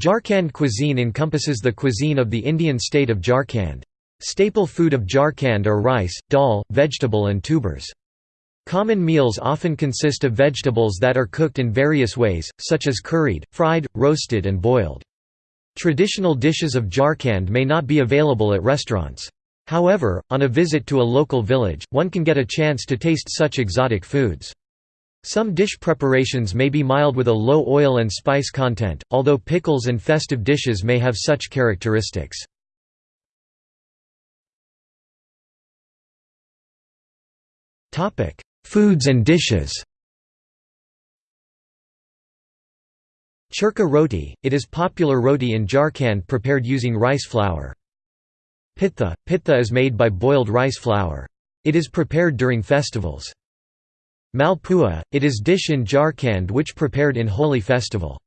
Jharkhand cuisine encompasses the cuisine of the Indian state of Jharkhand. Staple food of Jharkhand are rice, dal, vegetable and tubers. Common meals often consist of vegetables that are cooked in various ways, such as curried, fried, roasted and boiled. Traditional dishes of Jharkhand may not be available at restaurants. However, on a visit to a local village, one can get a chance to taste such exotic foods. Some dish preparations may be mild with a low oil and spice content, although pickles and festive dishes may have such characteristics. Foods and dishes Churka roti, it is popular roti in Jharkhand prepared using rice flour. Pitha, pitha is made by boiled rice flour. It is prepared during festivals. Malpua, it is dish in Jharkhand which prepared in Holi festival.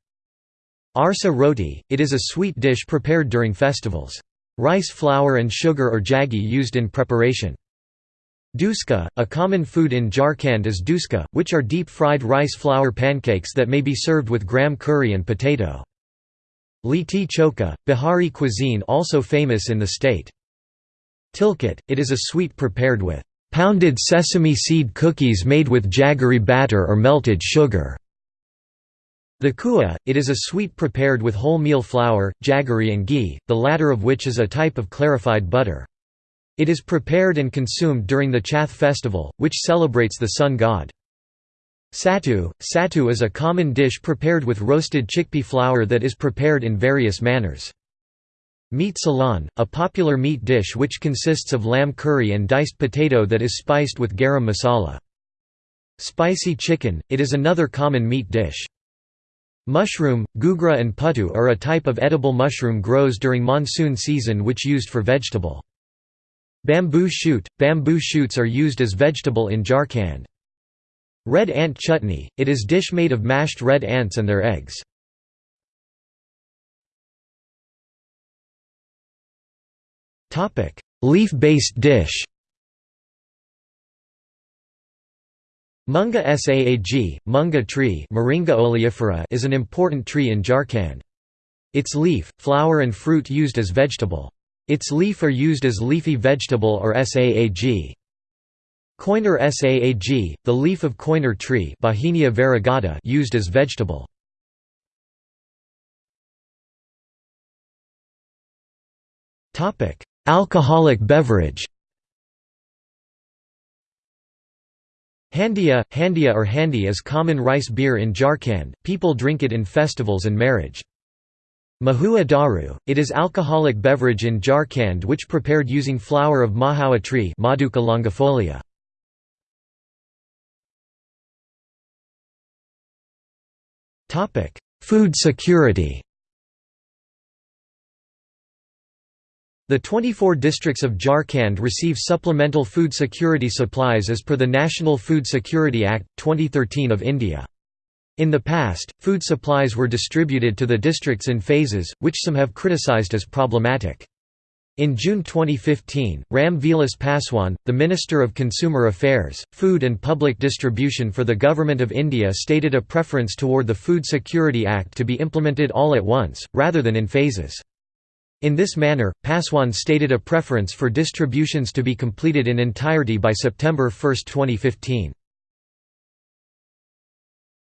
Arsa roti, it is a sweet dish prepared during festivals. Rice flour and sugar or jaggi used in preparation. Dhuska, a common food in Jharkhand is dhuska, which are deep-fried rice flour pancakes that may be served with gram curry and potato. Litti chokha, Bihari cuisine also famous in the state. Tilkut, it is a sweet prepared with pounded sesame seed cookies made with jaggery batter or melted sugar. Thekua, it is a sweet prepared with wholemeal flour, jaggery and ghee, the latter of which is a type of clarified butter. It is prepared and consumed during the Chhath festival, which celebrates the sun god. Sattu – Sattu is a common dish prepared with roasted chickpea flour that is prepared in various manners. Meat salan, a popular meat dish which consists of lamb curry and diced potato that is spiced with garam masala. Spicy chicken, it is another common meat dish. Mushroom, gugra and puttu are a type of edible mushroom grows during monsoon season which used for vegetable. Bamboo shoot, bamboo shoots are used as vegetable in Jharkhand. Red ant chutney, it is dish made of mashed red ants and their eggs. Leaf-based dish Munga saag, munga tree Moringa oleifera is an important tree in Jharkhand. Its leaf, flower and fruit used as vegetable. Its leaf are used as leafy vegetable or saag. Koiner saag, the leaf of koiner tree Bauhinia variegata used as vegetable. Alcoholic beverage Handia, Handia or Handi is common rice beer in Jharkhand, people drink it in festivals and marriage. Mahua daru, it is alcoholic beverage in Jharkhand which prepared using flower of mahua tree Madhuca longifolia. Food security The 24 districts of Jharkhand receive supplemental food security supplies as per the National Food Security Act, 2013 of India. In the past, food supplies were distributed to the districts in phases, which some have criticized as problematic. In June 2015, Ram Vilas Paswan, the Minister of Consumer Affairs, Food and Public Distribution for the Government of India stated a preference toward the Food Security Act to be implemented all at once, rather than in phases. In this manner, Paswan stated a preference for distributions to be completed in entirety by September 1, 2015.